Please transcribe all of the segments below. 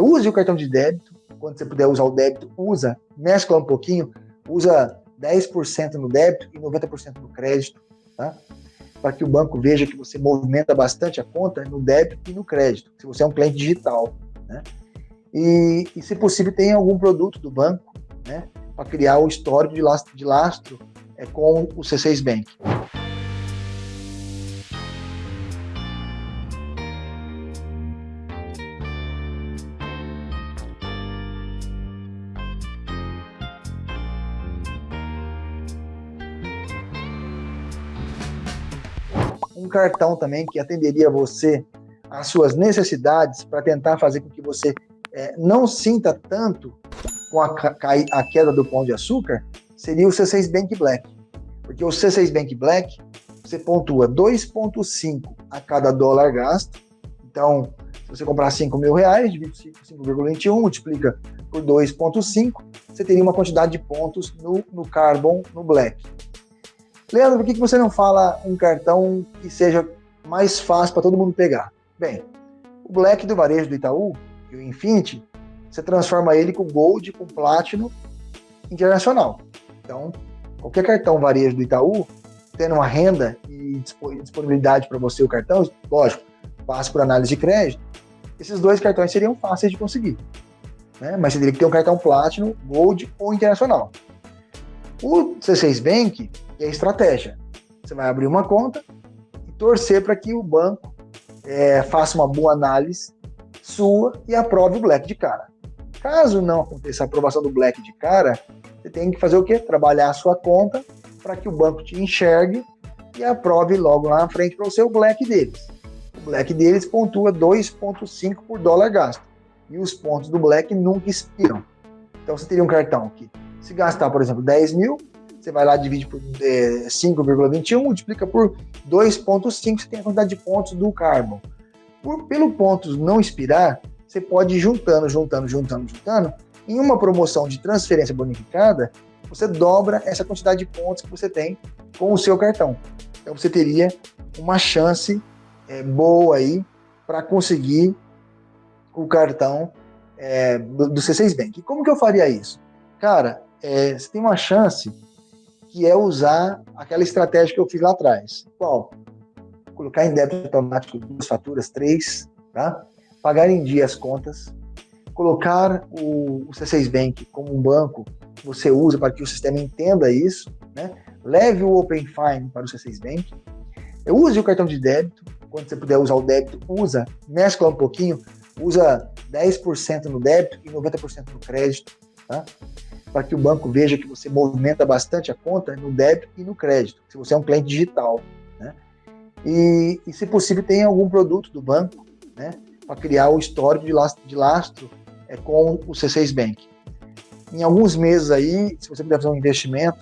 Use o cartão de débito, quando você puder usar o débito, usa, mescla um pouquinho, usa 10% no débito e 90% no crédito, tá? Para que o banco veja que você movimenta bastante a conta no débito e no crédito, se você é um cliente digital, né? E, e se possível, tenha algum produto do banco, né? Para criar o histórico de lastro, de lastro é, com o C6 Bank. Um cartão também que atenderia você às suas necessidades para tentar fazer com que você é, não sinta tanto com a, a, queda do pão de açúcar, seria o C6 Bank Black. Porque o C6 Bank Black, você pontua 2,5 a cada dólar gasto. Então, se você comprar 5 mil reais, divide 5,21, multiplica por 2,5, você teria uma quantidade de pontos no, no Carbon, no Black. Leandro, por que, você não fala um cartão que seja mais fácil para todo mundo pegar? Bem, o Black do varejo do Itaú e o Infinity, você transforma ele com Gold, com Platinum internacional. Então, qualquer cartão varejo do Itaú, tendo uma renda e disponibilidade para você o cartão, lógico, passa por análise de crédito, esses dois cartões seriam fáceis de conseguir. Né? Mas você teria que ter um cartão Platinum, Gold ou Internacional. O C6 Bank é estratégia. Você vai abrir uma conta e torcer para que o banco é, faça uma boa análise sua e aprove o Black de cara. Caso não aconteça a aprovação do Black de cara, você tem que fazer o quê? Trabalhar a sua conta para que o banco te enxergue e aprove logo lá na frente para o seu Black deles. O Black deles pontua 2,5 por dólar gasto. E os pontos do Black nunca expiram. Então você teria um cartão que se gastar, por exemplo, 10 mil, você vai lá, divide por é, 5,21, multiplica por 2,5, você tem a quantidade de pontos do Carbon. Por, pelo pontos não expirar, você pode ir juntando, juntando, juntando, juntando. Em uma promoção de transferência bonificada, você dobra essa quantidade de pontos que você tem com o seu cartão. Então você teria uma chance é, boa aí para conseguir o cartão é, do, do C6 Bank. E como que eu faria isso? Cara, é, você tem uma chance que é usar aquela estratégia que eu fiz lá atrás. Qual? Colocar em débito automático duas faturas, três, tá? pagar em dia as contas, colocar o, o C6 Bank como um banco que você usa para que o sistema entenda isso, né? leve o Open Fine para o C6 Bank, use o cartão de débito, quando você puder usar o débito, usa, mescla um pouquinho, usa 10% no débito e 90% no crédito, tá? Para que o banco veja que você movimenta bastante a conta no débito e no crédito, se você é um cliente digital. Né? E, e, se possível, tenha algum produto do banco né, para criar o histórico de lastro, de lastro é, com o C6 Bank. Em alguns meses aí, se você puder fazer um investimento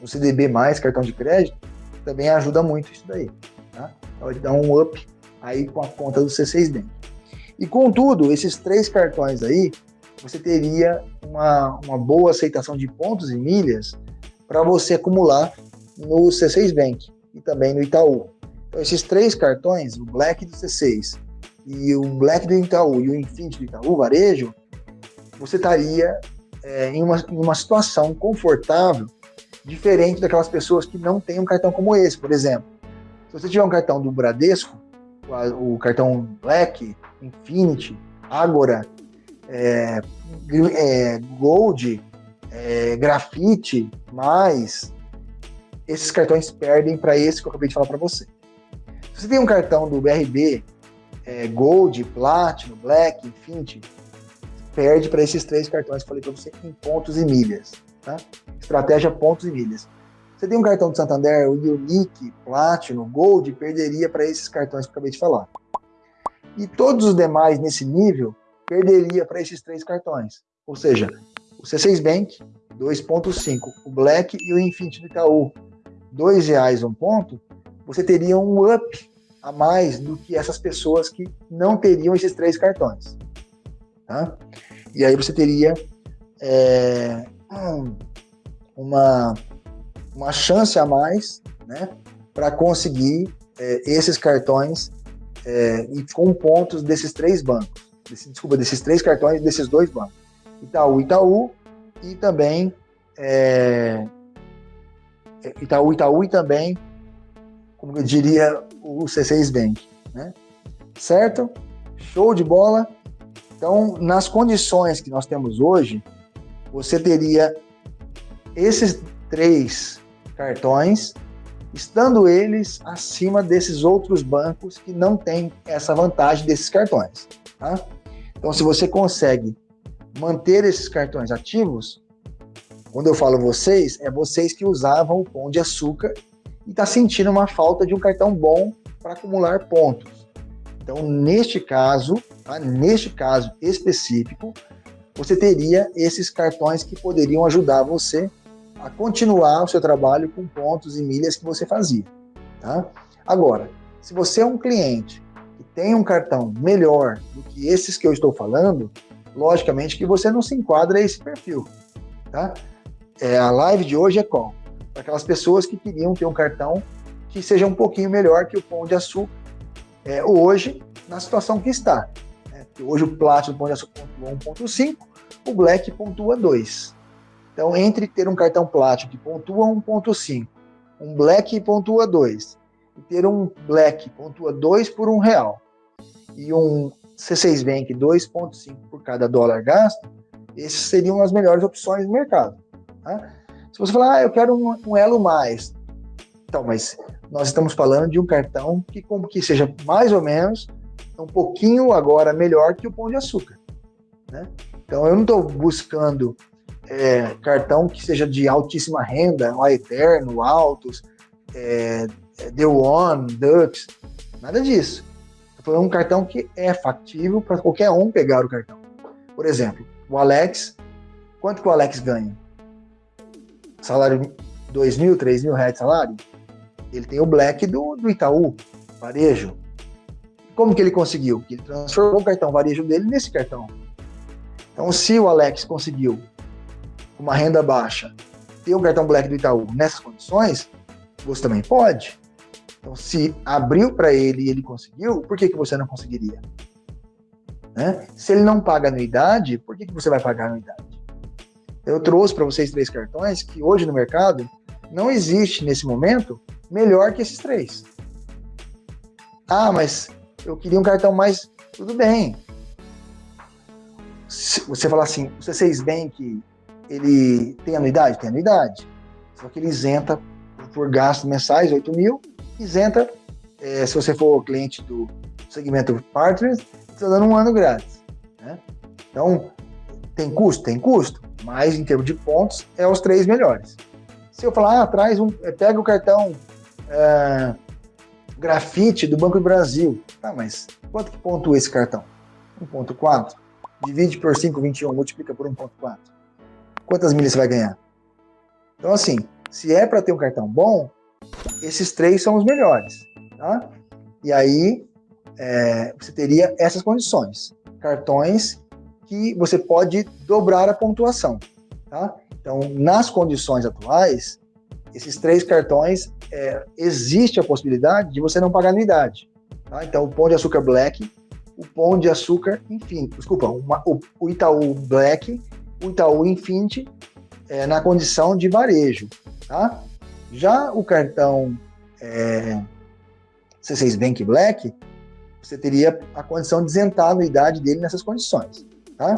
no CDB+, cartão de crédito, também ajuda muito isso daí. Tá? Pode dar um up aí com a conta do C6 Bank. E contudo, esses três cartões aí, você teria uma, uma boa aceitação de pontos e milhas para você acumular no C6 Bank e também no Itaú. Então, esses três cartões, o Black do C6 e o Black do Itaú e o Infinity do Itaú, varejo, você estaria é, em, uma, em uma situação confortável, diferente daquelas pessoas que não têm um cartão como esse, por exemplo. Se você tiver um cartão do Bradesco, o cartão Black, Infinity, Agora, é, é, Gold, é, Grafite, mais, esses cartões perdem para esse que eu acabei de falar para você. Se você tem um cartão do BRB, é, Gold, Platinum, Black, Infinity, perde para esses três cartões que eu falei para você em pontos e milhas. Tá? Estratégia pontos e milhas. Você tem um cartão do Santander, o Unique, Platinum, Gold, perderia para esses cartões que eu acabei de falar. E todos os demais nesse nível perderia para esses três cartões. Ou seja, o C6 Bank, 2,5, o Black e o Infinity do Itaú, R$ reais um ponto, você teria um up a mais do que essas pessoas que não teriam esses três cartões. Tá? E aí você teria é, uma, uma chance a mais né, para conseguir é, esses cartões é, e com pontos desses três bancos. Desse, desculpa, desses três cartões desses dois bancos. Itaú, Itaú e também é, Itaú, Itaú e também, como eu diria, o C6 Bank, né? Certo? Show de bola. Então, nas condições que nós temos hoje, você teria esses três cartões, estando eles acima desses outros bancos que não têm essa vantagem desses cartões. Tá? Então, se você consegue manter esses cartões ativos, quando eu falo vocês, é vocês que usavam o pão de açúcar e está sentindo uma falta de um cartão bom para acumular pontos. Então, neste caso, tá? neste caso específico, você teria esses cartões que poderiam ajudar você a continuar o seu trabalho com pontos e milhas que você fazia. Tá? Agora, se você é um cliente tem um cartão melhor do que esses que eu estou falando, logicamente que você não se enquadra a esse perfil. Tá? É, a live de hoje é qual? Para aquelas pessoas que queriam ter um cartão que seja um pouquinho melhor que o Pão de Açúcar é, hoje, na situação que está. Né? Hoje o Platinum Pão de Açúcar pontua 1.5, o Black pontua 2. Então, entre ter um cartão Platinum que pontua 1.5, um Black pontua 2, e ter um Black pontua 2 por um real, e um C6 Bank 2.5 por cada dólar gasto, essas seriam as melhores opções do mercado. Tá? Se você falar, ah, eu quero um, um, elo mais, então, mas nós estamos falando de um cartão que, como que seja mais ou menos um pouquinho agora melhor que o Pão de Açúcar. Né? Então, eu não estou buscando é, cartão que seja de altíssima renda, o Eterno, Altos, é, é, The One, Dux, nada disso. Foi um cartão que é factível para qualquer um pegar o cartão. Por exemplo, o Alex, quanto que o Alex ganha? Salário 2 mil, 3 mil reais de salário? Ele tem o Black do, do Itaú, varejo. Como que ele conseguiu? Ele transformou o cartão varejo dele nesse cartão. Então, se o Alex conseguiu uma renda baixa, ter um cartão Black do Itaú nessas condições, você também pode. Então, se abriu para ele e ele conseguiu, por que, que você não conseguiria? Né? Se ele não paga anuidade, por que, que você vai pagar anuidade? Eu trouxe para vocês três cartões que hoje no mercado não existe nesse momento melhor que esses três. Ah, mas eu queria um cartão mais. Tudo bem. Se você falar assim, o C6 Bank ele tem anuidade? Tem anuidade. Só que ele isenta por gastos mensais, 8 mil, isenta, é, se você for cliente do segmento Partners, está dando um ano grátis. Né? Então, tem custo? Tem custo, mas em termos de pontos, é os três melhores. Se eu falar, ah, traz um, é, pega o cartão é, grafite do Banco do Brasil, tá, mas quanto que pontua esse cartão? 1.4? Divide por 5,21, multiplica por 1.4 quantas milhas você vai ganhar? Então, assim, se é para ter um cartão bom, esses três são os melhores. Tá? E aí, é, você teria essas condições. Cartões que você pode dobrar a pontuação. Tá? Então, nas condições atuais, esses três cartões, é, existe a possibilidade de você não pagar anuidade. Tá? Então, o Pão de Açúcar Black, o Pão de Açúcar, enfim, desculpa, uma, o, o Itaú Black o Itaú Infinity é, na condição de varejo. Tá? Já o cartão é, C6 Bank Black, você teria a condição de isentar a anuidade dele nessas condições. Tá?